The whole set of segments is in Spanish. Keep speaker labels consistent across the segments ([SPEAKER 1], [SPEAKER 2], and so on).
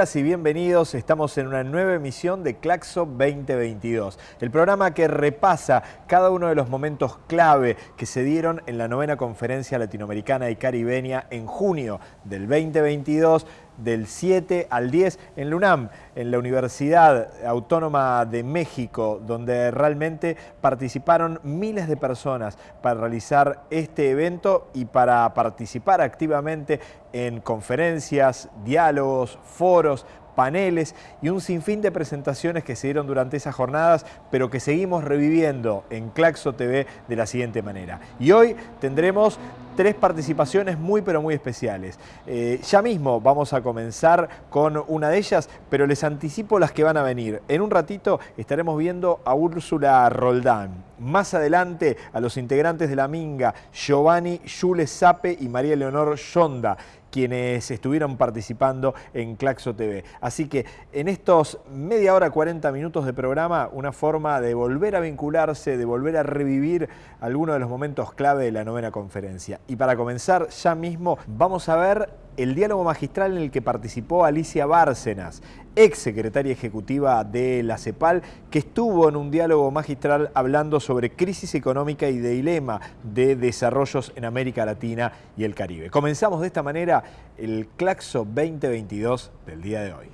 [SPEAKER 1] Y bienvenidos, estamos en una nueva emisión de Claxo 2022, el programa que repasa cada uno de los momentos clave que se dieron en la novena conferencia latinoamericana y caribeña en junio del 2022 del 7 al 10 en la UNAM, en la Universidad Autónoma de México, donde realmente participaron miles de personas para realizar este evento y para participar activamente en conferencias, diálogos, foros, paneles y un sinfín de presentaciones que se dieron durante esas jornadas, pero que seguimos reviviendo en Claxo TV de la siguiente manera. Y hoy tendremos tres participaciones muy pero muy especiales. Eh, ya mismo vamos a comenzar con una de ellas, pero les anticipo las que van a venir. En un ratito estaremos viendo a Úrsula Roldán. Más adelante a los integrantes de la Minga, Giovanni Jules Sape y María Leonor Yonda quienes estuvieron participando en Claxo TV. Así que en estos media hora, 40 minutos de programa, una forma de volver a vincularse, de volver a revivir algunos de los momentos clave de la novena conferencia. Y para comenzar, ya mismo vamos a ver el diálogo magistral en el que participó Alicia Bárcenas, ex secretaria ejecutiva de la CEPAL, que estuvo en un diálogo magistral hablando sobre crisis económica y dilema de desarrollos en América Latina y el Caribe. Comenzamos de esta manera el Claxo 2022 del día de hoy.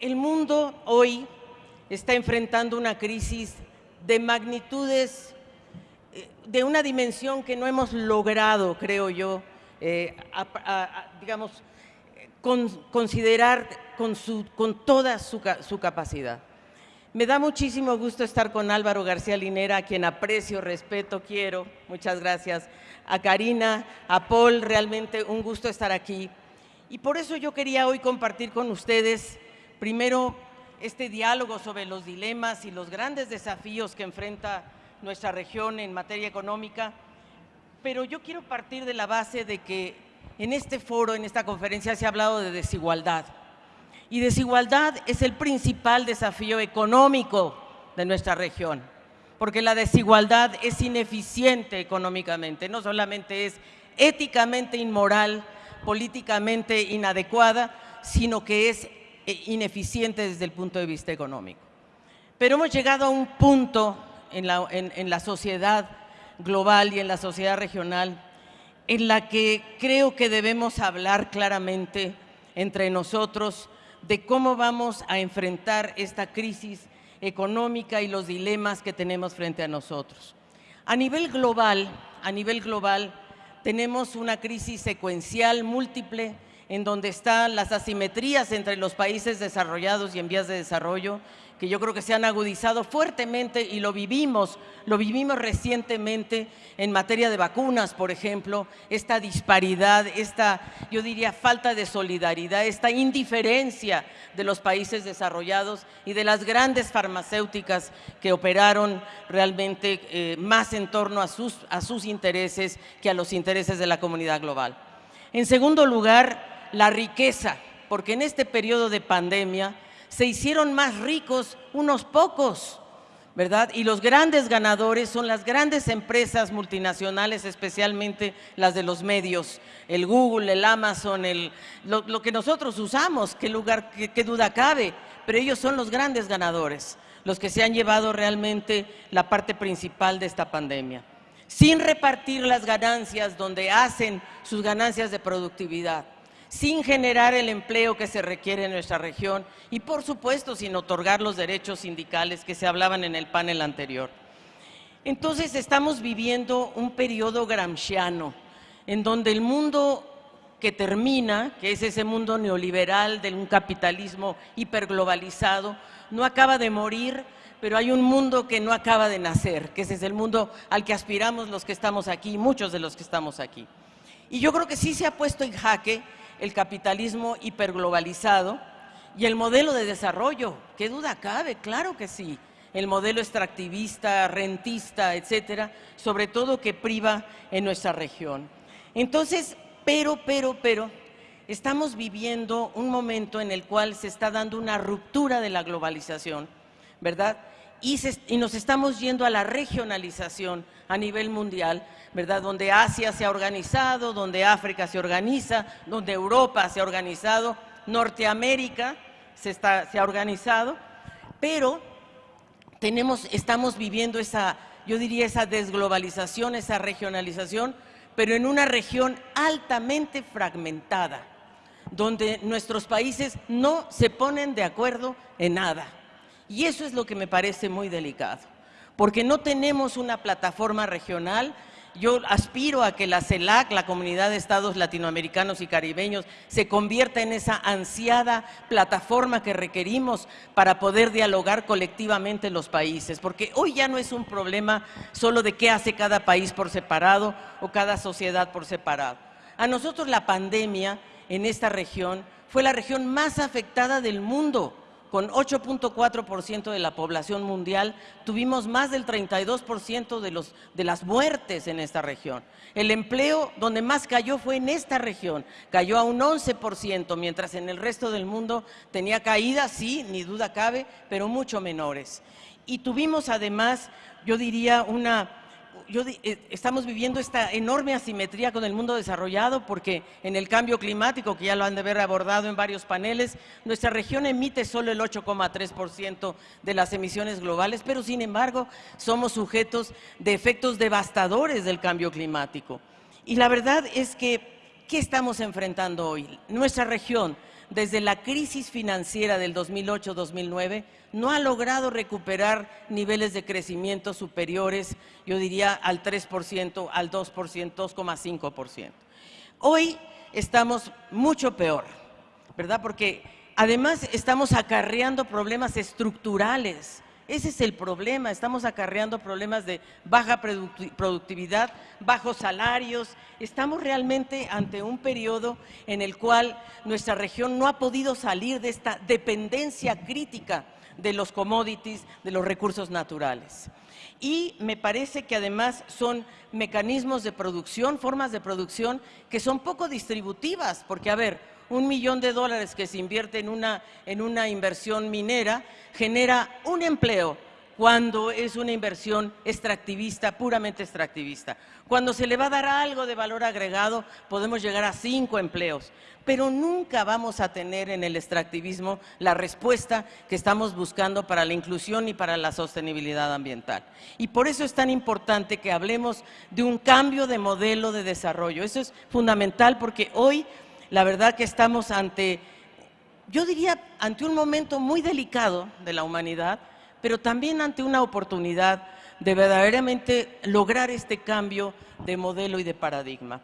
[SPEAKER 2] El mundo hoy está enfrentando una crisis de magnitudes de una dimensión que no hemos logrado, creo yo, eh, digamos, considerar con, su, con toda su, su, capacidad. Me da muchísimo gusto estar con Álvaro García Linera, a quien aprecio, respeto, quiero. Muchas gracias. A Karina, a Paul, realmente un gusto estar aquí. Y por eso yo quería hoy compartir con ustedes, primero, este diálogo sobre los dilemas y los grandes desafíos que enfrenta nuestra región en materia económica, pero yo quiero partir de la base de que en este foro, en esta conferencia, se ha hablado de desigualdad. Y desigualdad es el principal desafío económico de nuestra región, porque la desigualdad es ineficiente económicamente, no solamente es éticamente inmoral, políticamente inadecuada, sino que es eh, ineficiente desde el punto de vista económico. Pero hemos llegado a un punto en la, sociedad global y en la sociedad regional, en la que creo que debemos hablar claramente entre nosotros de cómo vamos a enfrentar esta crisis económica y los dilemas que tenemos frente a nosotros. A nivel global, a nivel global, tenemos una crisis secuencial múltiple en donde están las asimetrías entre los países desarrollados y en vías de desarrollo, que yo creo que se han agudizado fuertemente y lo vivimos, lo vivimos recientemente en materia de vacunas, por ejemplo, esta disparidad, esta, yo diría, falta de solidaridad, esta indiferencia de los países desarrollados y de las grandes farmacéuticas que operaron realmente eh, más en torno a sus, a sus intereses que a los intereses de la comunidad global. En segundo lugar, la riqueza, porque en este periodo de pandemia, se hicieron más ricos unos pocos, ¿verdad? Y los grandes ganadores son las grandes empresas multinacionales, especialmente las de los medios, el Google, el Amazon, el, lo, que nosotros usamos, qué lugar, qué duda cabe, pero ellos son los grandes ganadores, los que se han llevado realmente la parte principal de esta pandemia, sin repartir las ganancias donde hacen sus ganancias de productividad sin generar el empleo que se requiere en nuestra región y, por supuesto, sin otorgar los derechos sindicales que se hablaban en el panel anterior. Entonces, estamos viviendo un periodo gramsciano en donde el mundo que termina, que es ese mundo neoliberal de un capitalismo hiperglobalizado, no acaba de morir, pero hay un mundo que no acaba de nacer, que ese es el mundo al que aspiramos los que estamos aquí, muchos de los que estamos aquí. Y yo creo que sí se ha puesto en jaque el capitalismo hiperglobalizado y el modelo de desarrollo. ¿Qué duda cabe? Claro que sí. El modelo extractivista, rentista, etcétera, sobre todo que priva en nuestra región. Entonces, pero, pero, pero, estamos viviendo un momento en el cual se está dando una ruptura de la globalización, ¿verdad? Y, nos estamos yendo a la regionalización a nivel mundial, ¿verdad? Donde Asia se ha organizado, donde África se organiza, donde Europa se ha organizado, Norteamérica se, se ha organizado, pero tenemos, estamos viviendo esa, yo diría, esa desglobalización, esa regionalización, pero en una región altamente fragmentada, donde nuestros países no se ponen de acuerdo en nada. Y eso es lo que me parece muy delicado, porque no tenemos una plataforma regional yo aspiro a que la CELAC, la Comunidad de Estados Latinoamericanos y Caribeños, se convierta en esa ansiada plataforma que requerimos para poder dialogar colectivamente los países, porque hoy ya no es un problema solo de qué hace cada país por separado o cada sociedad por separado. A nosotros la pandemia en esta región fue la región más afectada del mundo con 8.4% de la población mundial, tuvimos más del 32% de, los, de las muertes en esta región. El empleo donde más cayó fue en esta región, cayó a un 11%, mientras en el resto del mundo tenía caídas, sí, ni duda cabe, pero mucho menores. Y tuvimos además, yo diría, una eh, estamos viviendo esta enorme asimetría con el mundo desarrollado porque en el cambio climático, que ya lo han de haber abordado en varios paneles, nuestra región emite solo el 8,3% de las emisiones globales, pero sin embargo somos sujetos de efectos devastadores del cambio climático. Y la verdad es que, ¿qué estamos enfrentando hoy? Nuestra región, desde la crisis financiera del 2008-2009, no ha logrado recuperar niveles de crecimiento superiores, yo diría, al 3%, al 2%, 2,5%. Hoy estamos mucho peor, ¿verdad? Porque además estamos acarreando problemas estructurales. Ese es el problema, estamos acarreando problemas de baja productividad, bajos salarios. Estamos realmente ante un periodo en el cual nuestra región no ha podido salir de esta dependencia crítica de los commodities, de los recursos naturales. Y me parece que además son mecanismos de producción, formas de producción que son poco distributivas, porque a ver, un millón de dólares que se invierte en una, en una inversión minera genera un empleo, cuando es una inversión extractivista, puramente extractivista. Cuando se le va a dar algo de valor agregado, podemos llegar a cinco empleos, pero nunca vamos a tener en el extractivismo la respuesta que estamos buscando para la inclusión y para la sostenibilidad ambiental. Y por eso es tan importante que hablemos de un cambio de modelo de desarrollo. Eso es fundamental porque hoy la verdad que estamos ante, yo diría, ante un momento muy delicado de la humanidad, pero también ante una oportunidad de verdaderamente lograr este cambio de modelo y de paradigma.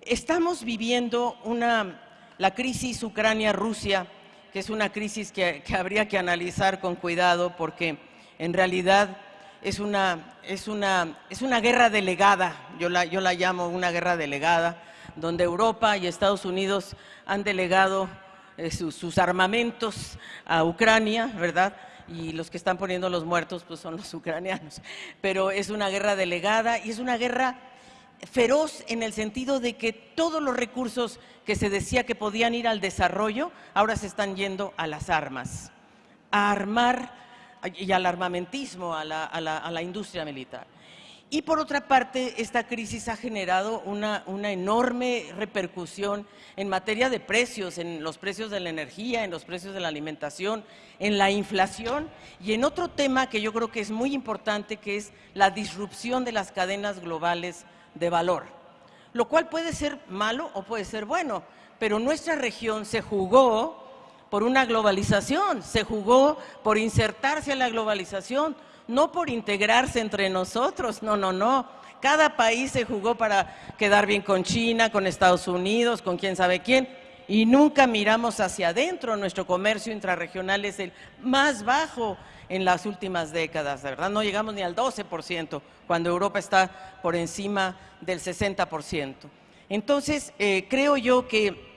[SPEAKER 2] Estamos viviendo una, la crisis Ucrania-Rusia, que es una crisis que, habría que analizar con cuidado porque en realidad es una, es una, es una guerra delegada, yo la, yo la llamo una guerra delegada, donde Europa y Estados Unidos han delegado eh, sus armamentos a Ucrania, ¿verdad?, y los que están poniendo los muertos pues son los ucranianos. Pero es una guerra delegada y es una guerra feroz en el sentido de que todos los recursos que se decía que podían ir al desarrollo, ahora se están yendo a las armas, a armar y al armamentismo, a la, a la, a la industria militar. Y por otra parte, esta crisis ha generado una, enorme repercusión en materia de precios, en los precios de la energía, en los precios de la alimentación, en la inflación. Y en otro tema que yo creo que es muy importante, que es la disrupción de las cadenas globales de valor, lo cual puede ser malo o puede ser bueno, pero nuestra región se jugó por una globalización, se jugó por insertarse en la globalización, no por integrarse entre nosotros, no, no, no. Cada país se jugó para quedar bien con China, con Estados Unidos, con quién sabe quién, y nunca miramos hacia adentro. Nuestro comercio intrarregional es el más bajo en las últimas décadas, ¿verdad? No llegamos ni al 12%, cuando Europa está por encima del 60%. Entonces, eh, creo yo que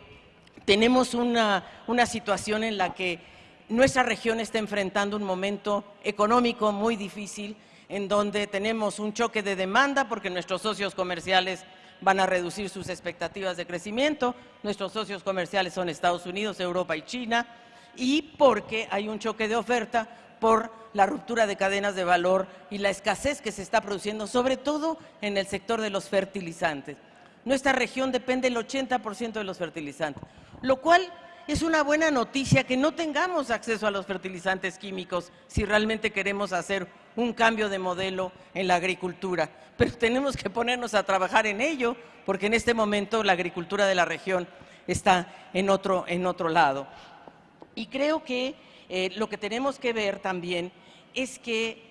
[SPEAKER 2] tenemos una, una situación en la que nuestra región está enfrentando un momento económico muy difícil, en donde tenemos un choque de demanda porque nuestros socios comerciales van a reducir sus expectativas de crecimiento, nuestros socios comerciales son Estados Unidos, Europa y China, y porque hay un choque de oferta por la ruptura de cadenas de valor y la escasez que se está produciendo, sobre todo en el sector de los fertilizantes. Nuestra región depende del 80% de los fertilizantes, lo cual es una buena noticia que no tengamos acceso a los fertilizantes químicos si realmente queremos hacer un cambio de modelo en la agricultura. Pero tenemos que ponernos a trabajar en ello, porque en este momento la agricultura de la región está en otro, en otro lado. Y creo que eh, lo que tenemos que ver también es que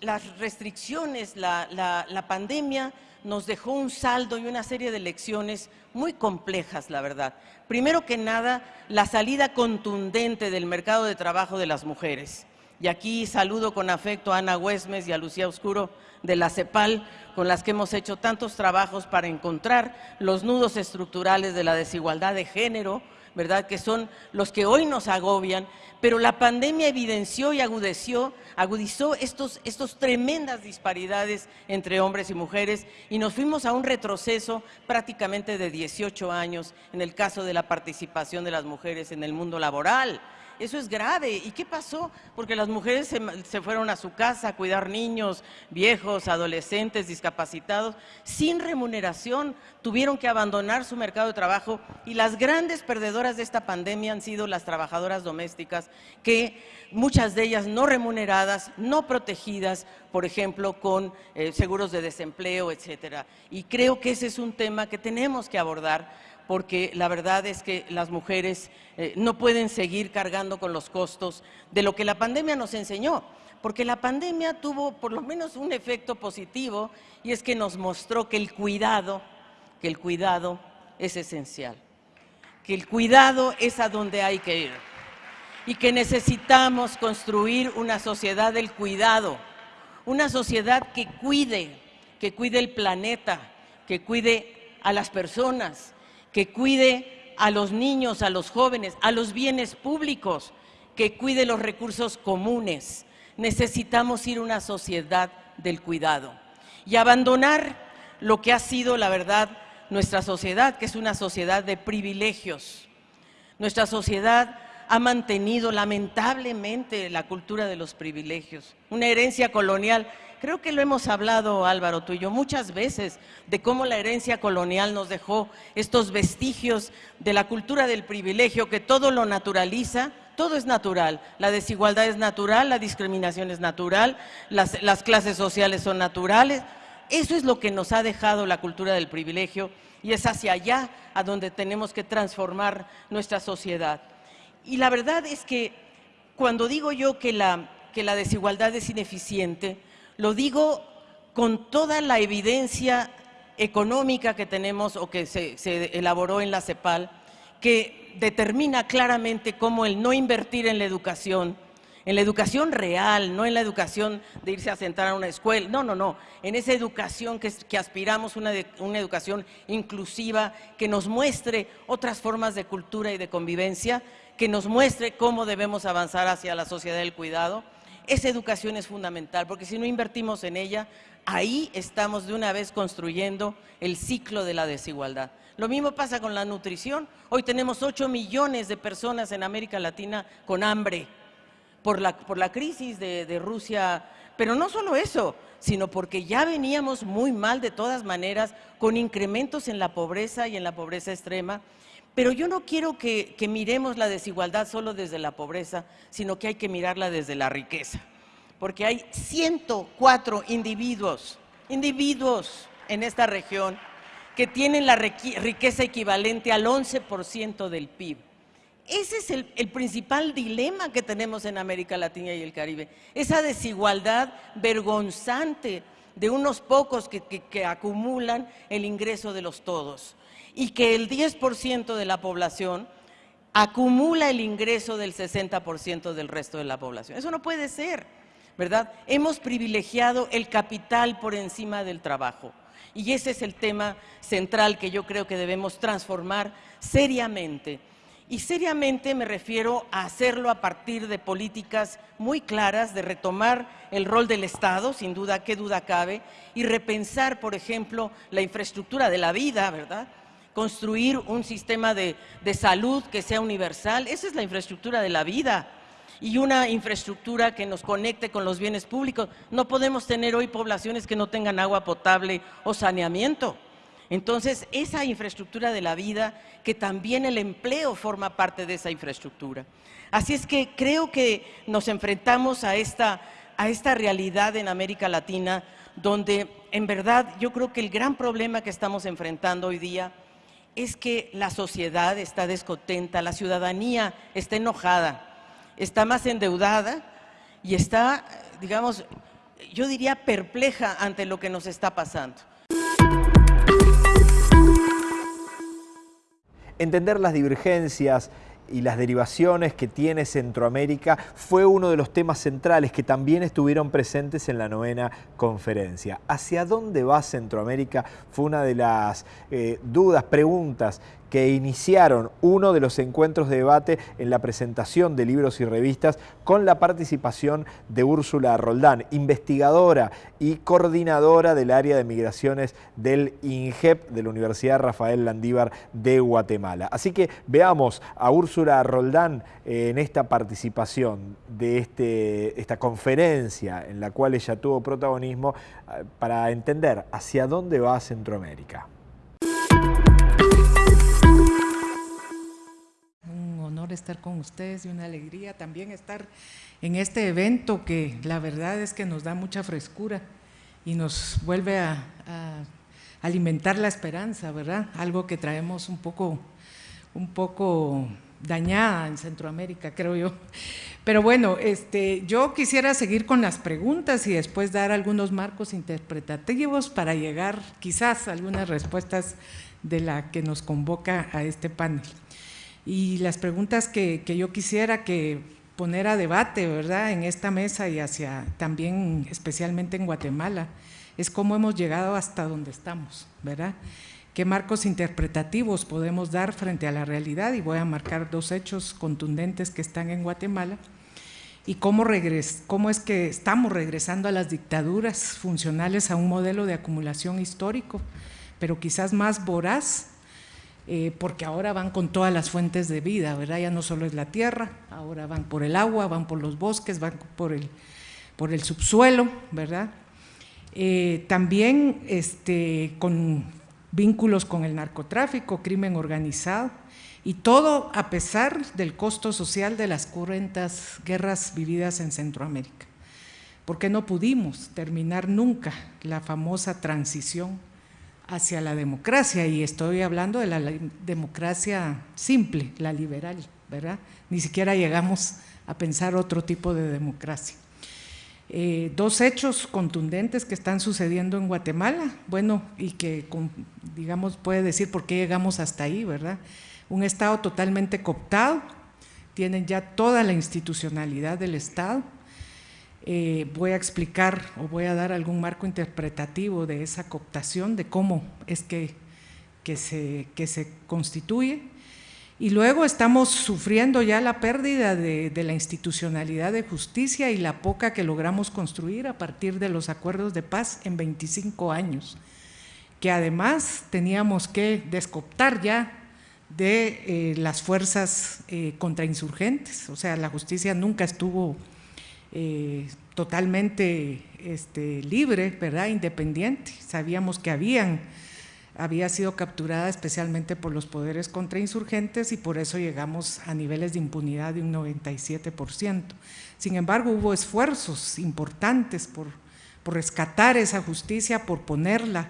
[SPEAKER 2] las restricciones, la, la pandemia nos dejó un saldo y una serie de lecciones muy complejas, la verdad. Primero que nada, la salida contundente del mercado de trabajo de las mujeres. Y aquí saludo con afecto a Ana Huesmes y a Lucía Oscuro de la CEPAL, con las que hemos hecho tantos trabajos para encontrar los nudos estructurales de la desigualdad de género, ¿verdad? Que son los que hoy nos agobian, pero la pandemia evidenció y agudeció, agudizó estos, estos tremendas disparidades entre hombres y mujeres y nos fuimos a un retroceso prácticamente de 18 años en el caso de la participación de las mujeres en el mundo laboral. Eso es grave. ¿Y qué pasó? Porque las mujeres se, fueron a su casa a cuidar niños, viejos, adolescentes, discapacitados, sin remuneración, tuvieron que abandonar su mercado de trabajo y las grandes perdedoras de esta pandemia han sido las trabajadoras domésticas, que muchas de ellas no remuneradas, no protegidas, por ejemplo, con eh, seguros de desempleo, etcétera. Y creo que ese es un tema que tenemos que abordar porque la verdad es que las mujeres eh, no pueden seguir cargando con los costos de lo que la pandemia nos enseñó, porque la pandemia tuvo por lo menos un efecto positivo y es que nos mostró que el cuidado, que el cuidado es esencial, que el cuidado es a donde hay que ir y que necesitamos construir una sociedad del cuidado, una sociedad que cuide, que cuide el planeta, que cuide a las personas, que cuide a los niños, a los jóvenes, a los bienes públicos, que cuide los recursos comunes. Necesitamos ir a una sociedad del cuidado y abandonar lo que ha sido, la verdad, nuestra sociedad, que es una sociedad de privilegios. Nuestra sociedad ha mantenido lamentablemente la cultura de los privilegios, una herencia colonial Creo que lo hemos hablado, Álvaro, tú y yo, muchas veces, de cómo la herencia colonial nos dejó estos vestigios de la cultura del privilegio, que todo lo naturaliza, todo es natural. La desigualdad es natural, la discriminación es natural, las, las clases sociales son naturales. Eso es lo que nos ha dejado la cultura del privilegio y es hacia allá a donde tenemos que transformar nuestra sociedad. Y la verdad es que cuando digo yo que la desigualdad es ineficiente, lo digo con toda la evidencia económica que tenemos o que se, elaboró en la CEPAL, que determina claramente cómo el no invertir en la educación, en la educación real, no en la educación de irse a sentar a una escuela, no, no, no, en esa educación que, aspiramos, una educación inclusiva, que nos muestre otras formas de cultura y de convivencia, que nos muestre cómo debemos avanzar hacia la sociedad del cuidado, esa educación es fundamental, porque si no invertimos en ella, ahí estamos de una vez construyendo el ciclo de la desigualdad. Lo mismo pasa con la nutrición. Hoy tenemos 8 millones de personas en América Latina con hambre por la, crisis de Rusia, pero no solo eso, sino porque ya veníamos muy mal de todas maneras, con incrementos en la pobreza y en la pobreza extrema, pero yo no quiero que, miremos la desigualdad solo desde la pobreza, sino que hay que mirarla desde la riqueza. Porque hay 104 individuos, individuos en esta región que tienen la riqueza equivalente al 11% del PIB. Ese es el, el, principal dilema que tenemos en América Latina y el Caribe, esa desigualdad vergonzante de unos pocos que, acumulan el ingreso de los todos y que el 10% de la población acumula el ingreso del 60% del resto de la población. Eso no puede ser, ¿verdad? Hemos privilegiado el capital por encima del trabajo. Y ese es el tema central que yo creo que debemos transformar seriamente. Y seriamente me refiero a hacerlo a partir de políticas muy claras, de retomar el rol del Estado, sin duda, qué duda cabe, y repensar, por ejemplo, la infraestructura de la vida, ¿verdad? Construir un sistema de, de salud que sea universal, esa es la infraestructura de la vida y una infraestructura que nos conecte con los bienes públicos. No podemos tener hoy poblaciones que no tengan agua potable o saneamiento. Entonces, esa infraestructura de la vida, que también el empleo forma parte de esa infraestructura. Así es que creo que nos enfrentamos a esta, a esta realidad en América Latina, donde en verdad yo creo que el gran problema que estamos enfrentando hoy día es que la sociedad está descontenta, la ciudadanía está enojada, está más endeudada y está, digamos, yo diría perpleja ante lo que nos está pasando.
[SPEAKER 1] Entender las divergencias y las derivaciones que tiene Centroamérica fue uno de los temas centrales que también estuvieron presentes en la novena conferencia. ¿Hacia dónde va Centroamérica? Fue una de las eh, dudas, preguntas que iniciaron uno de los encuentros de debate en la presentación de libros y revistas con la participación de Úrsula Roldán, investigadora y coordinadora del área de migraciones del INGEP de la Universidad Rafael Landívar de Guatemala. Así que veamos a Úrsula Roldán en esta participación de este, esta conferencia en la cual ella tuvo protagonismo eh, para entender hacia dónde va Centroamérica.
[SPEAKER 3] Estar con ustedes y una alegría también estar en este evento que la verdad es que nos da mucha frescura y nos vuelve a, alimentar la esperanza, ¿verdad? Algo que traemos un poco, un poco dañada en Centroamérica, creo yo. Pero bueno, este, yo quisiera seguir con las preguntas y después dar algunos marcos interpretativos para llegar quizás a algunas respuestas de la que nos convoca a este panel. Y las preguntas que, yo quisiera que poner a debate, ¿verdad?, en esta mesa y hacia también especialmente en Guatemala, es cómo hemos llegado hasta donde estamos, ¿verdad? ¿Qué marcos interpretativos podemos dar frente a la realidad? Y voy a marcar dos hechos contundentes que están en Guatemala. Y cómo, cómo es que estamos regresando a las dictaduras funcionales a un modelo de acumulación histórico, pero quizás más voraz eh, porque ahora van con todas las fuentes de vida, ¿verdad? Ya no solo es la tierra, ahora van por el agua, van por los bosques, van por el, por el subsuelo, ¿verdad? Eh, también este, con vínculos con el narcotráfico, crimen organizado, y todo a pesar del costo social de las cruentas guerras vividas en Centroamérica, porque no pudimos terminar nunca la famosa transición hacia la democracia, y estoy hablando de la democracia simple, la liberal, ¿verdad? Ni siquiera llegamos a pensar otro tipo de democracia. Eh, dos hechos contundentes que están sucediendo en Guatemala, bueno, y que, digamos, puede decir por qué llegamos hasta ahí, ¿verdad? Un Estado totalmente cooptado, tienen ya toda la institucionalidad del Estado, eh, voy a explicar o voy a dar algún marco interpretativo de esa cooptación, de cómo es que, que, se, que se constituye. Y luego estamos sufriendo ya la pérdida de, de, la institucionalidad de justicia y la poca que logramos construir a partir de los acuerdos de paz en 25 años, que además teníamos que descoptar ya de eh, las fuerzas eh, contrainsurgentes, o sea, la justicia nunca estuvo eh, totalmente este, libre, ¿verdad? independiente. Sabíamos que habían, había sido capturada especialmente por los poderes contrainsurgentes y por eso llegamos a niveles de impunidad de un 97%. Sin embargo, hubo esfuerzos importantes por, por rescatar esa justicia, por ponerla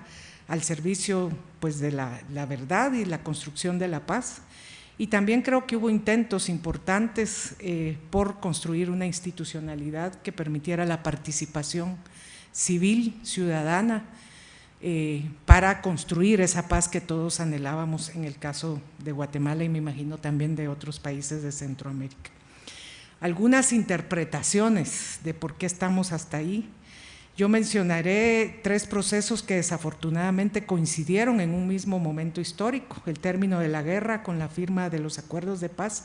[SPEAKER 3] al servicio pues, de la, la verdad y la construcción de la paz. Y también creo que hubo intentos importantes eh, por construir una institucionalidad que permitiera la participación civil, ciudadana, eh, para construir esa paz que todos anhelábamos en el caso de Guatemala y me imagino también de otros países de Centroamérica. Algunas interpretaciones de por qué estamos hasta ahí. Yo mencionaré tres procesos que desafortunadamente coincidieron en un mismo momento histórico, el término de la guerra con la firma de los acuerdos de paz,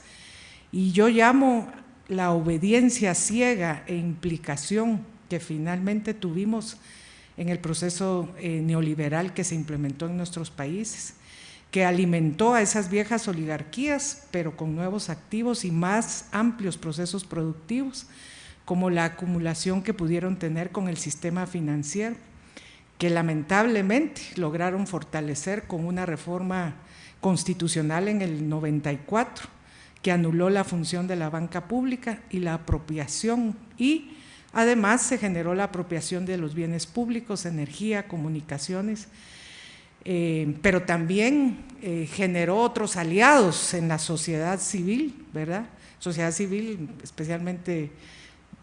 [SPEAKER 3] y yo llamo la obediencia ciega e implicación que finalmente tuvimos en el proceso eh, neoliberal que se implementó en nuestros países, que alimentó a esas viejas oligarquías, pero con nuevos activos y más amplios procesos productivos, como la acumulación que pudieron tener con el sistema financiero, que lamentablemente lograron fortalecer con una reforma constitucional en el 94, que anuló la función de la banca pública y la apropiación y además se generó la apropiación de los bienes públicos, energía, comunicaciones, eh, pero también eh, generó otros aliados en la sociedad civil, ¿verdad? Sociedad civil especialmente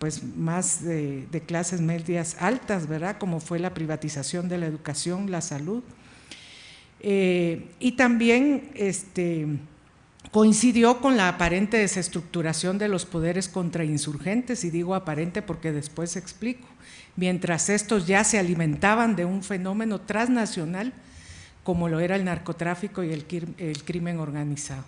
[SPEAKER 3] pues más de, clases medias altas, ¿verdad? Como fue la privatización de la educación, la salud. Eh, y también este, coincidió con la aparente desestructuración de los poderes contrainsurgentes, y digo aparente porque después explico, mientras estos ya se alimentaban de un fenómeno transnacional como lo era el narcotráfico y el crimen organizado.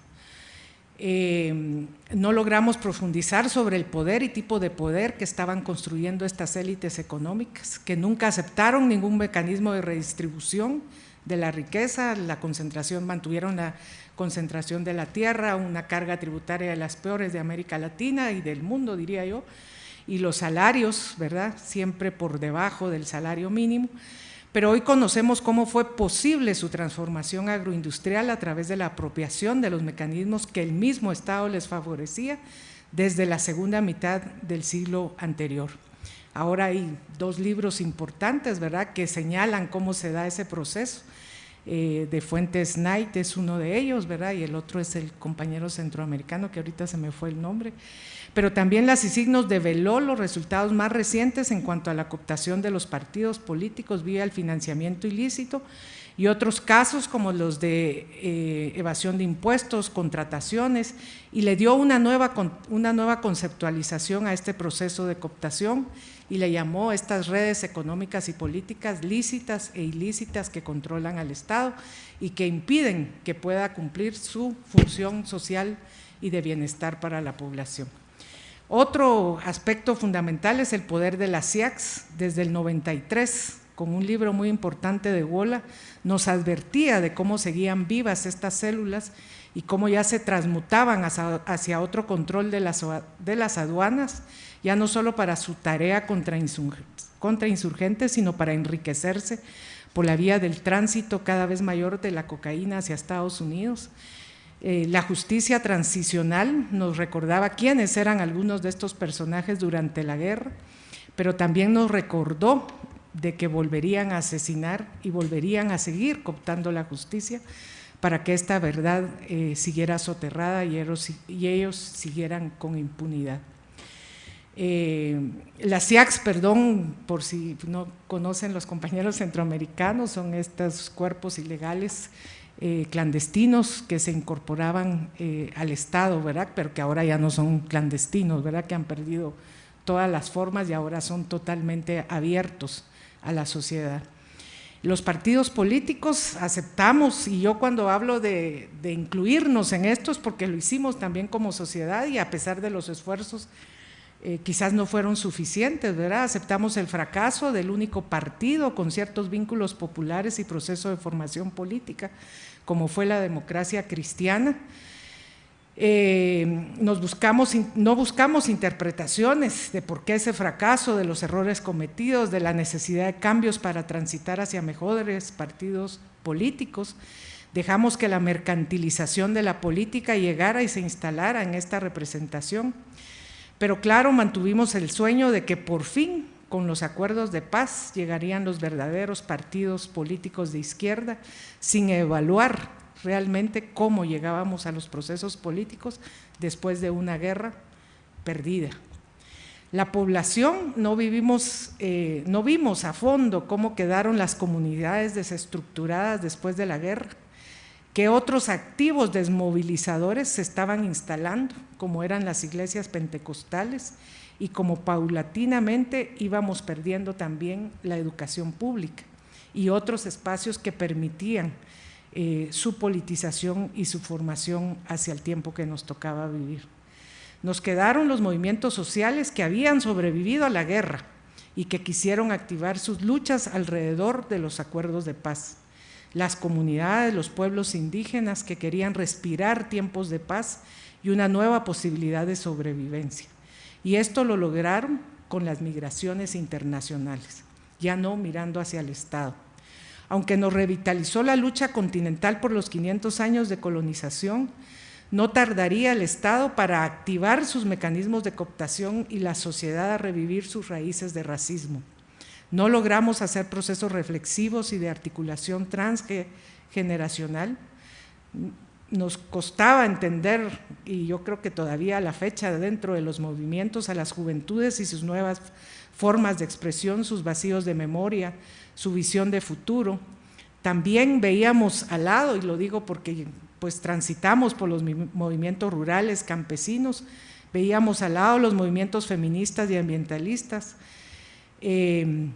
[SPEAKER 3] Eh, no logramos profundizar sobre el poder y tipo de poder que estaban construyendo estas élites económicas, que nunca aceptaron ningún mecanismo de redistribución de la riqueza, la concentración, mantuvieron la concentración de la tierra, una carga tributaria de las peores de América Latina y del mundo, diría yo, y los salarios, ¿verdad?, siempre por debajo del salario mínimo, pero hoy conocemos cómo fue posible su transformación agroindustrial a través de la apropiación de los mecanismos que el mismo Estado les favorecía desde la segunda mitad del siglo anterior. Ahora hay dos libros importantes, ¿verdad?, que señalan cómo se da ese proceso. Eh, de Fuentes Knight es uno de ellos, ¿verdad? Y el otro es el compañero centroamericano, que ahorita se me fue el nombre pero también las signos develó los resultados más recientes en cuanto a la cooptación de los partidos políticos vía el financiamiento ilícito y otros casos como los de eh, evasión de impuestos, contrataciones, y le dio una nueva, una nueva conceptualización a este proceso de cooptación y le llamó estas redes económicas y políticas lícitas e ilícitas que controlan al Estado y que impiden que pueda cumplir su función social y de bienestar para la población. Otro aspecto fundamental es el poder de las CIACs. Desde el 93, con un libro muy importante de Wola, nos advertía de cómo seguían vivas estas células y cómo ya se transmutaban hacia, otro control de las, aduanas, ya no solo para su tarea contra insurgentes, sino para enriquecerse por la vía del tránsito cada vez mayor de la cocaína hacia Estados Unidos eh, la justicia transicional nos recordaba quiénes eran algunos de estos personajes durante la guerra, pero también nos recordó de que volverían a asesinar y volverían a seguir cooptando la justicia para que esta verdad eh, siguiera soterrada y ellos, siguieran con impunidad. Eh, las CIACs, perdón, por si no conocen los compañeros centroamericanos, son estos cuerpos ilegales eh, clandestinos que se incorporaban eh, al Estado, ¿verdad? Pero que ahora ya no son clandestinos, ¿verdad? Que han perdido todas las formas y ahora son totalmente abiertos a la sociedad. Los partidos políticos aceptamos, y yo cuando hablo de, de incluirnos en esto es porque lo hicimos también como sociedad y a pesar de los esfuerzos eh, quizás no fueron suficientes, ¿verdad? Aceptamos el fracaso del único partido con ciertos vínculos populares y proceso de formación política, como fue la democracia cristiana. Eh, nos buscamos, no buscamos interpretaciones de por qué ese fracaso, de los errores cometidos, de la necesidad de cambios para transitar hacia mejores partidos políticos. Dejamos que la mercantilización de la política llegara y se instalara en esta representación. Pero claro, mantuvimos el sueño de que por fin, con los acuerdos de paz, llegarían los verdaderos partidos políticos de izquierda, sin evaluar realmente cómo llegábamos a los procesos políticos después de una guerra perdida. La población no, vivimos, eh, no vimos a fondo cómo quedaron las comunidades desestructuradas después de la guerra, qué otros activos desmovilizadores se estaban instalando, como eran las iglesias pentecostales, y como paulatinamente íbamos perdiendo también la educación pública y otros espacios que permitían eh, su politización y su formación hacia el tiempo que nos tocaba vivir. Nos quedaron los movimientos sociales que habían sobrevivido a la guerra y que quisieron activar sus luchas alrededor de los acuerdos de paz. Las comunidades, los pueblos indígenas que querían respirar tiempos de paz y una nueva posibilidad de sobrevivencia. Y esto lo lograron con las migraciones internacionales, ya no mirando hacia el Estado. Aunque nos revitalizó la lucha continental por los 500 años de colonización, no tardaría el Estado para activar sus mecanismos de cooptación y la sociedad a revivir sus raíces de racismo. No logramos hacer procesos reflexivos y de articulación transgeneracional. Nos costaba entender, y yo creo que todavía a la fecha dentro de los movimientos, a las juventudes y sus nuevas formas de expresión, sus vacíos de memoria, su visión de futuro. También veíamos al lado, y lo digo porque pues transitamos por los movimientos rurales, campesinos, veíamos al lado los movimientos feministas y ambientalistas, eh,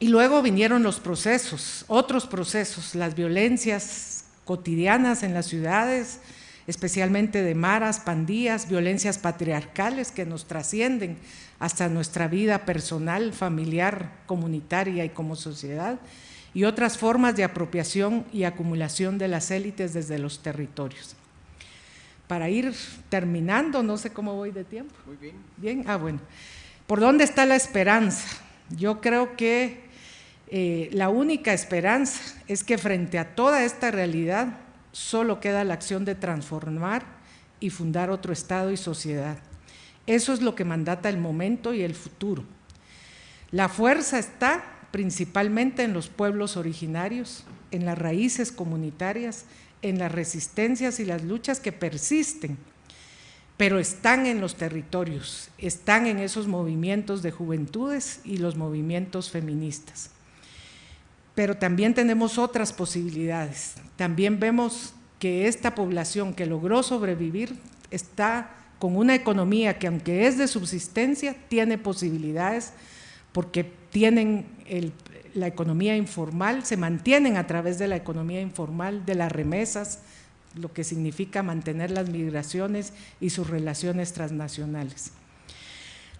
[SPEAKER 3] y luego vinieron los procesos, otros procesos, las violencias cotidianas en las ciudades, especialmente de maras, pandillas, violencias patriarcales que nos trascienden hasta nuestra vida personal, familiar, comunitaria y como sociedad, y otras formas de apropiación y acumulación de las élites desde los territorios. Para ir terminando, no sé cómo voy de tiempo.
[SPEAKER 1] Muy bien.
[SPEAKER 3] Bien, ah, bueno. ¿Por dónde está la esperanza? Yo creo que eh, la única esperanza es que frente a toda esta realidad solo queda la acción de transformar y fundar otro Estado y sociedad. Eso es lo que mandata el momento y el futuro. La fuerza está principalmente en los pueblos originarios, en las raíces comunitarias, en las resistencias y las luchas que persisten, pero están en los territorios, están en esos movimientos de juventudes y los movimientos feministas. Pero también tenemos otras posibilidades. También vemos que esta población que logró sobrevivir está con una economía que aunque es de subsistencia, tiene posibilidades porque tienen la economía informal, se mantienen a través de la economía informal, de las remesas, lo que significa mantener las migraciones y sus relaciones transnacionales.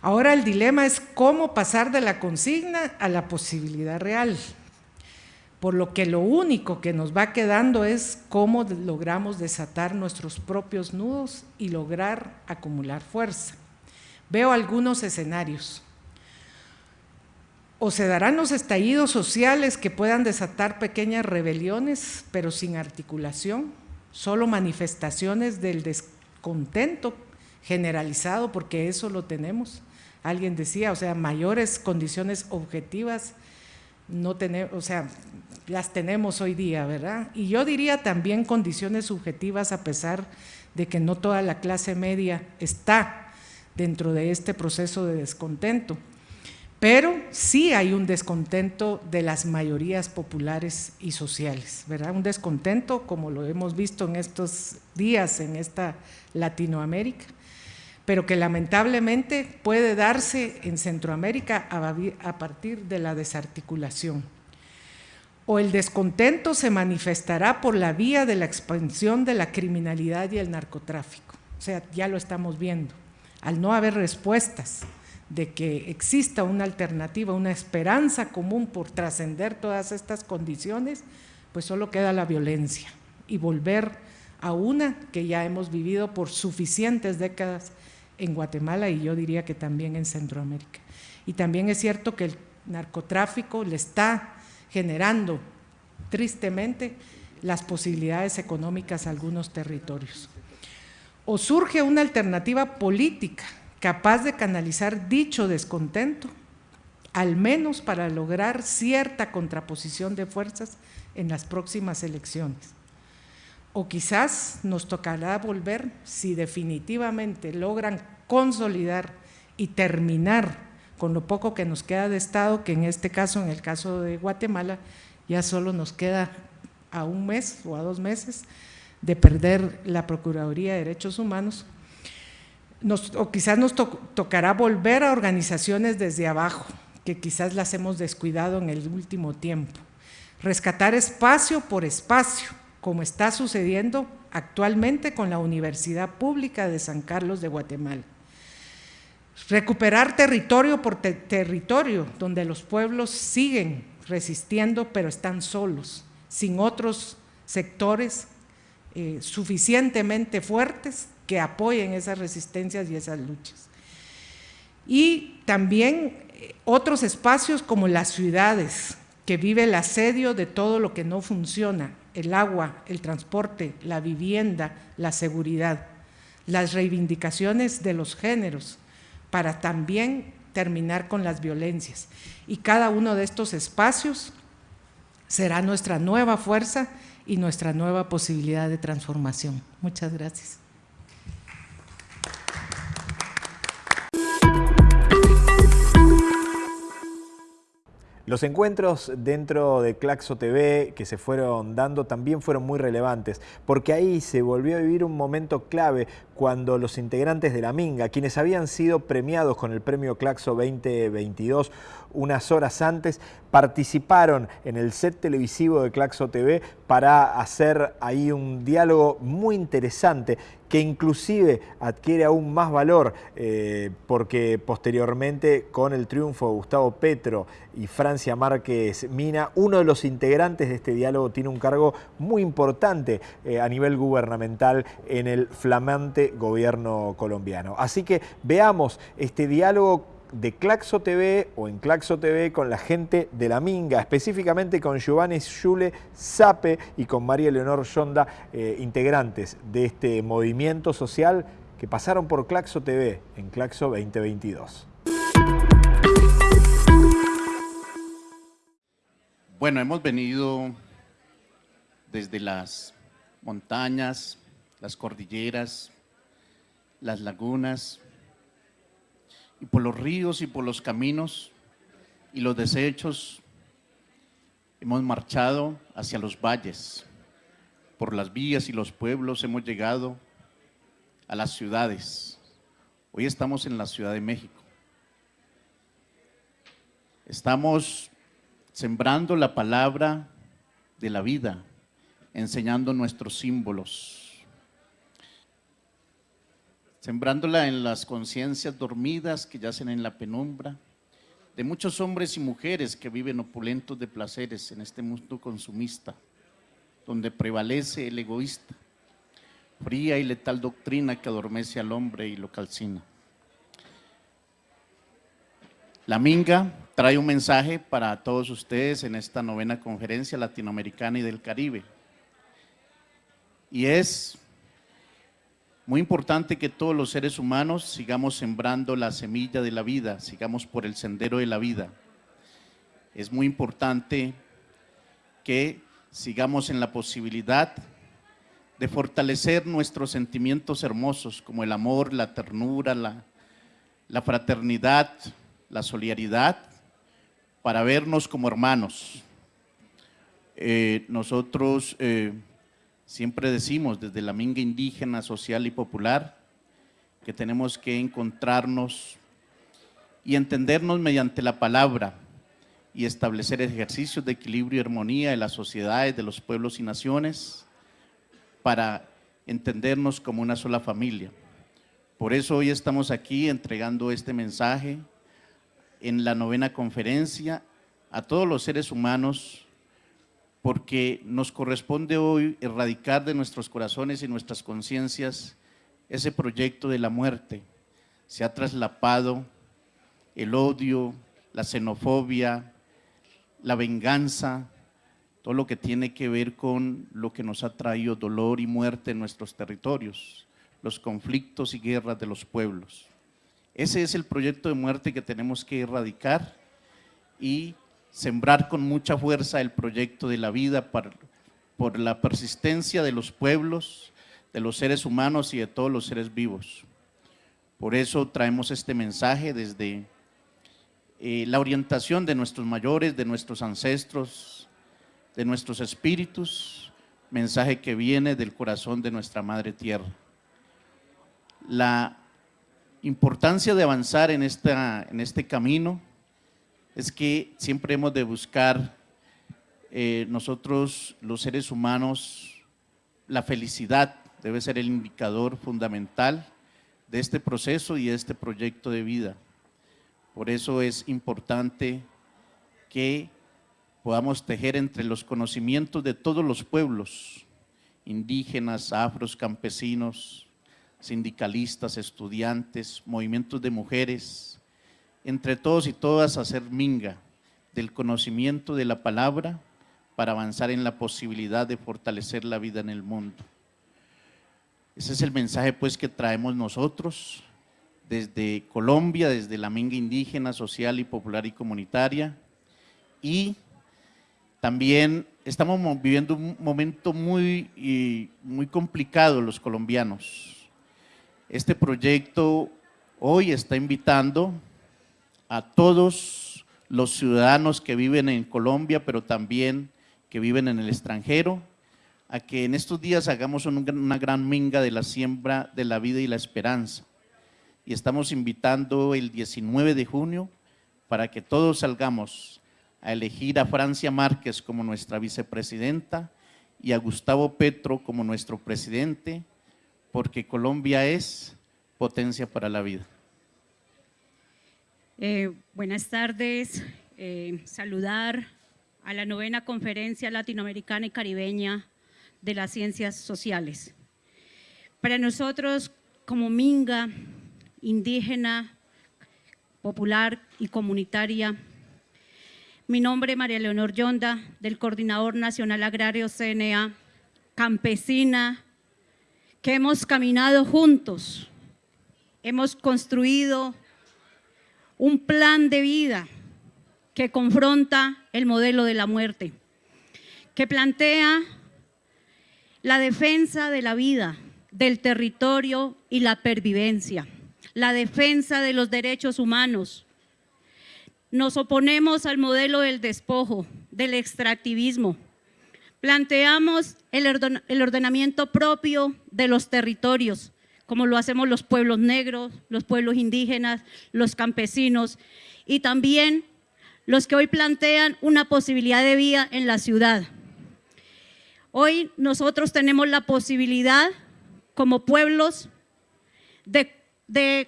[SPEAKER 3] Ahora el dilema es cómo pasar de la consigna a la posibilidad real, por lo que lo único que nos va quedando es cómo logramos desatar nuestros propios nudos y lograr acumular fuerza. Veo algunos escenarios o se darán los estallidos sociales que puedan desatar pequeñas rebeliones, pero sin articulación, solo manifestaciones del descontento generalizado, porque eso lo tenemos. Alguien decía, o sea, mayores condiciones objetivas no tenemos, o sea, las tenemos hoy día, ¿verdad? Y yo diría también condiciones subjetivas a pesar de que no toda la clase media está dentro de este proceso de descontento. Pero sí hay un descontento de las mayorías populares y sociales, ¿verdad? Un descontento como lo hemos visto en estos días en esta Latinoamérica, pero que lamentablemente puede darse en Centroamérica a partir de la desarticulación. O el descontento se manifestará por la vía de la expansión de la criminalidad y el narcotráfico. O sea, ya lo estamos viendo. Al no haber respuestas, de que exista una alternativa, una esperanza común por trascender todas estas condiciones, pues solo queda la violencia y volver a una que ya hemos vivido por suficientes décadas en Guatemala y yo diría que también en Centroamérica. Y también es cierto que el narcotráfico le está generando tristemente las posibilidades económicas a algunos territorios. O surge una alternativa política capaz de canalizar dicho descontento, al menos para lograr cierta contraposición de fuerzas en las próximas elecciones. O quizás nos tocará volver, si definitivamente logran consolidar y terminar con lo poco que nos queda de Estado, que en este caso, en el caso de Guatemala, ya solo nos queda a un mes o a dos meses de perder la Procuraduría de Derechos Humanos, o quizás nos tocará volver a organizaciones desde abajo, que quizás las hemos descuidado en el último tiempo. Rescatar espacio por espacio, como está sucediendo actualmente con la Universidad Pública de San Carlos de Guatemala. Recuperar territorio por territorio, donde los pueblos siguen resistiendo, pero están solos, sin otros sectores eh, suficientemente fuertes que apoyen esas resistencias y esas luchas. Y también eh, otros espacios como las ciudades, que vive el asedio de todo lo que no funciona, el agua, el transporte, la vivienda, la seguridad, las reivindicaciones de los géneros, para también terminar con las violencias. Y cada uno de estos espacios será nuestra nueva fuerza y nuestra nueva posibilidad de transformación. Muchas gracias.
[SPEAKER 1] Los encuentros dentro de Claxo TV que se fueron dando también fueron muy relevantes, porque ahí se volvió a vivir un momento clave cuando los integrantes de la Minga, quienes habían sido premiados con el premio Claxo 2022 unas horas antes, participaron en el set televisivo de Claxo TV para hacer ahí un diálogo muy interesante que inclusive adquiere aún más valor eh, porque posteriormente con el triunfo de Gustavo Petro y Francia Márquez Mina, uno de los integrantes de este diálogo tiene un cargo muy importante eh, a nivel gubernamental en el flamante gobierno colombiano. Así que veamos este diálogo de Claxo TV o en Claxo TV con la gente de la Minga, específicamente con Giovanni Schule Sape y con María Leonor Yonda, eh, integrantes de este movimiento social que pasaron por Claxo TV en Claxo 2022.
[SPEAKER 4] Bueno, hemos venido desde las montañas, las cordilleras, las lagunas, y por los ríos y por los caminos y los desechos hemos marchado hacia los valles, por las vías y los pueblos hemos llegado a las ciudades. Hoy estamos en la Ciudad de México. Estamos sembrando la palabra de la vida, enseñando nuestros símbolos, sembrándola en las conciencias dormidas que yacen en la penumbra, de muchos hombres y mujeres que viven opulentos de placeres en este mundo consumista, donde prevalece el egoísta, fría y letal doctrina que adormece al hombre y lo calcina. La Minga trae un mensaje para todos ustedes en esta novena conferencia latinoamericana y del Caribe. Y es muy importante que todos los seres humanos sigamos sembrando la semilla de la vida, sigamos por el sendero de la vida. Es muy importante que sigamos en la posibilidad de fortalecer nuestros sentimientos hermosos como el amor, la ternura, la, fraternidad, la solidaridad, para vernos como hermanos. Eh, nosotros eh, Siempre decimos desde la minga indígena, social y popular que tenemos que encontrarnos y entendernos mediante la palabra y establecer ejercicios de equilibrio y armonía de las sociedades, de los pueblos y naciones para entendernos como una sola familia. Por eso hoy estamos aquí entregando este mensaje en la novena conferencia a todos los seres humanos porque nos corresponde hoy erradicar de nuestros corazones y nuestras conciencias ese proyecto de la muerte. Se ha traslapado el odio, la xenofobia, la venganza, todo lo que tiene que ver con lo que nos ha traído dolor y muerte en nuestros territorios, los conflictos y guerras de los pueblos. Ese es el proyecto de muerte que tenemos que erradicar y sembrar con mucha fuerza el proyecto de la vida por la persistencia de los pueblos, de los seres humanos y de todos los seres vivos. Por eso traemos este mensaje desde eh, la orientación de nuestros mayores, de nuestros ancestros, de nuestros espíritus, mensaje que viene del corazón de nuestra Madre Tierra. La importancia de avanzar en, esta, en este camino es que siempre hemos de buscar eh, nosotros los seres humanos, la felicidad debe ser el indicador fundamental de este proceso y de este proyecto de vida. Por eso es importante que podamos tejer entre los conocimientos de todos los pueblos, indígenas, afros, campesinos, sindicalistas, estudiantes, movimientos de mujeres, entre todos y todas hacer minga del conocimiento de la palabra para avanzar en la posibilidad de fortalecer la vida en el mundo. Ese es el mensaje pues que traemos nosotros desde Colombia, desde la minga indígena, social y popular y comunitaria. Y también estamos viviendo un momento muy, muy complicado los colombianos. Este proyecto hoy está invitando a todos los ciudadanos que viven en Colombia, pero también que viven en el extranjero, a que en estos días hagamos una gran minga de la siembra de la vida y la esperanza. Y estamos invitando el 19 de junio para que todos salgamos a elegir a Francia Márquez como nuestra vicepresidenta y a Gustavo Petro como nuestro presidente, porque Colombia es potencia para la vida.
[SPEAKER 5] Eh, buenas tardes, eh, saludar a la novena Conferencia Latinoamericana y Caribeña de las Ciencias Sociales. Para nosotros, como Minga, indígena, popular y comunitaria, mi nombre es María Leonor Yonda, del Coordinador Nacional Agrario CNA, campesina, que hemos caminado juntos, hemos construido un plan de vida que confronta el modelo de la muerte, que plantea la defensa de la vida, del territorio y la pervivencia, la defensa de los derechos humanos. Nos oponemos al modelo del despojo, del extractivismo. Planteamos el ordenamiento propio de los territorios, como lo hacemos los pueblos negros, los pueblos indígenas, los campesinos, y también los que hoy plantean una posibilidad de vida en la ciudad. Hoy nosotros tenemos la posibilidad como pueblos de,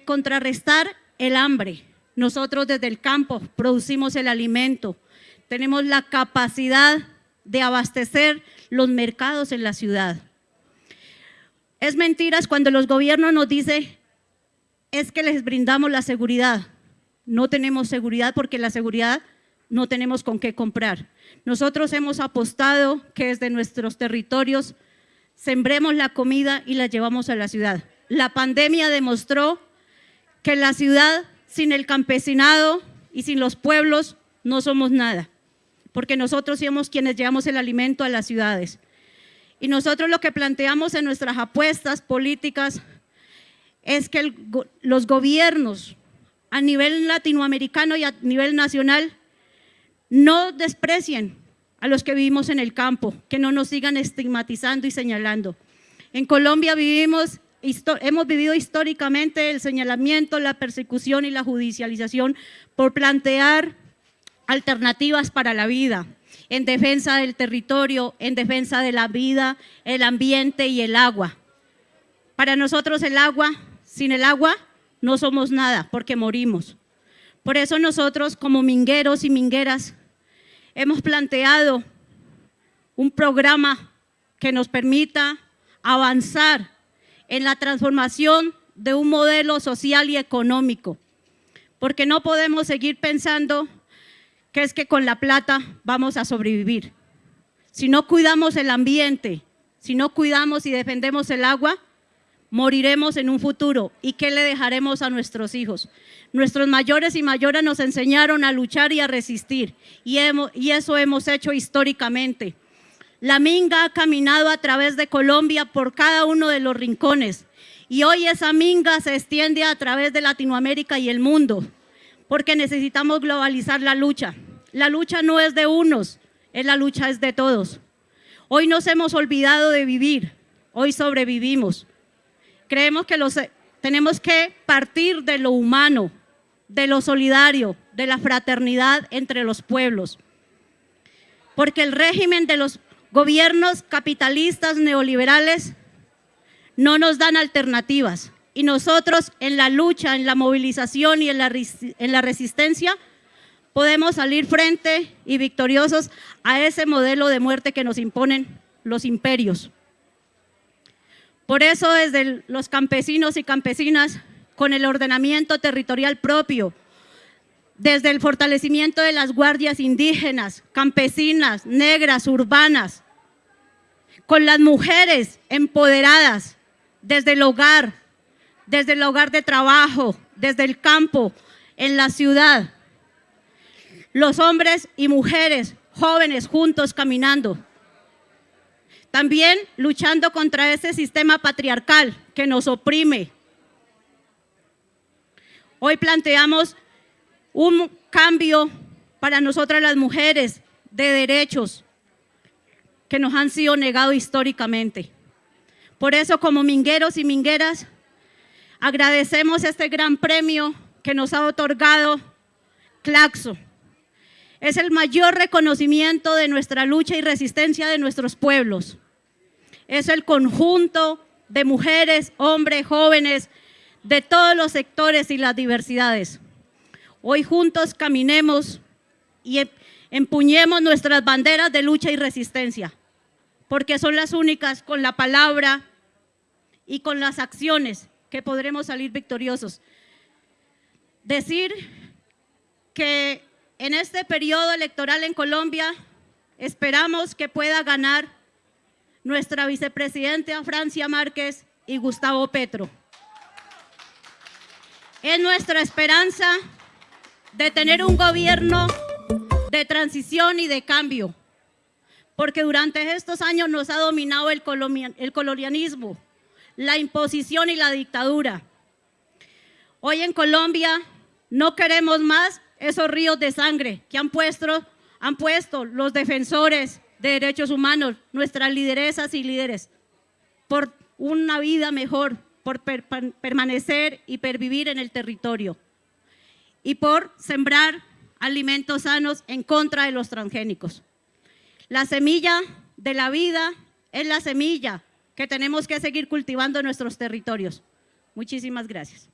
[SPEAKER 5] contrarrestar el hambre. Nosotros desde el campo producimos el alimento, tenemos la capacidad de abastecer los mercados en la ciudad. Es mentiras cuando los gobiernos nos dicen es que les brindamos la seguridad no tenemos seguridad porque la seguridad no tenemos con qué comprar. Nosotros hemos apostado que desde nuestros territorios sembremos la comida y la llevamos a la ciudad. La pandemia demostró que la ciudad sin el campesinado y sin los pueblos no somos nada, porque nosotros somos quienes llevamos el alimento a las ciudades. Y nosotros lo que planteamos en nuestras apuestas políticas es que los gobiernos a nivel latinoamericano y a nivel nacional, no desprecien a los que vivimos en el campo, que no nos sigan estigmatizando y señalando. En Colombia vivimos, hemos vivido históricamente el señalamiento, la persecución y la judicialización por plantear alternativas para la vida, en defensa del territorio, en defensa de la vida, el ambiente y el agua. Para nosotros el agua, sin el agua no somos nada porque morimos. Por eso nosotros como mingueros y mingueras hemos planteado un programa que nos permita avanzar en la transformación de un modelo social y económico, porque no podemos seguir pensando es que con la plata vamos a sobrevivir. Si no cuidamos el ambiente, si no cuidamos y defendemos el agua, moriremos en un futuro. ¿Y qué le dejaremos a nuestros hijos? Nuestros mayores y mayoras nos enseñaron a luchar y a resistir, y, y eso hemos hecho históricamente. La Minga ha caminado a través de Colombia por cada uno de los rincones Y hoy esa minga se extiende a través de Latinoamérica y el mundo, porque necesitamos globalizar la lucha. La lucha no es de unos, es la lucha es de todos. Hoy nos hemos olvidado de vivir, hoy sobrevivimos. Creemos que los, tenemos que partir de lo humano, de lo solidario, de la fraternidad entre los pueblos. Porque el régimen de los gobiernos capitalistas neoliberales no nos dan alternativas. Y nosotros en la lucha, en la movilización y en la, en la resistencia podemos salir frente y victoriosos a ese modelo de muerte que nos imponen los imperios. Por eso desde los campesinos y campesinas, con el ordenamiento territorial propio, desde el fortalecimiento de las guardias indígenas, campesinas, negras, urbanas, con las mujeres empoderadas, desde el hogar, desde el hogar de trabajo, desde el campo, en la ciudad. Los hombres y mujeres jóvenes juntos caminando. También luchando contra ese sistema patriarcal que nos oprime. Hoy planteamos un cambio para nosotras las mujeres de derechos que nos han sido negados históricamente. Por eso, como mingueros y mingueras, agradecemos este gran premio que nos ha otorgado Claxo. Es el mayor reconocimiento de nuestra lucha y resistencia de nuestros pueblos. Es el conjunto de mujeres, hombres, jóvenes, de todos los sectores y las diversidades. Hoy juntos caminemos y em-, empuñemos nuestras banderas de lucha y resistencia porque son las únicas con la palabra y con las acciones que podremos salir victoriosos. Decir que en este periodo electoral en Colombia esperamos que pueda ganar nuestra vicepresidenta Francia Márquez y Gustavo Petro. Es nuestra esperanza de tener un gobierno de transición y de cambio porque durante estos años nos ha dominado el, colonialismo, la imposición y la dictadura. Hoy en Colombia no queremos más esos ríos de sangre que han puesto, han puesto los defensores de derechos humanos, nuestras lideresas y líderes, por una vida mejor, por permanecer y pervivir en el territorio y por sembrar alimentos sanos en contra de los transgénicos. La semilla de la vida es la semilla que tenemos que seguir cultivando en nuestros territorios. Muchísimas gracias.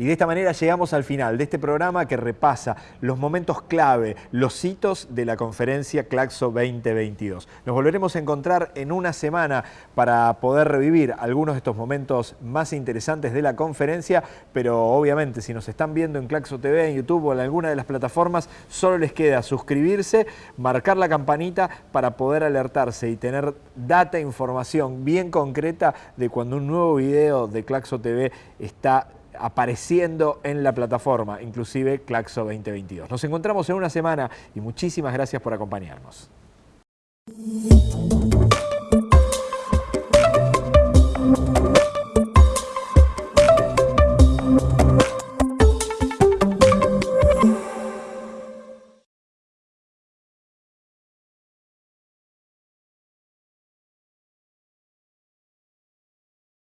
[SPEAKER 1] Y de esta manera llegamos al final de este programa que repasa los momentos clave, los hitos de la conferencia Claxo 2022. Nos volveremos a encontrar en una semana para poder revivir algunos de estos momentos más interesantes de la conferencia, pero obviamente si nos están viendo en Claxo TV, en YouTube o en alguna de las plataformas, solo les queda suscribirse, marcar la campanita para poder alertarse y tener data, e información bien concreta de cuando un nuevo video de Claxo TV está apareciendo en la plataforma, inclusive Claxo 2022. Nos encontramos en una semana y muchísimas gracias por acompañarnos.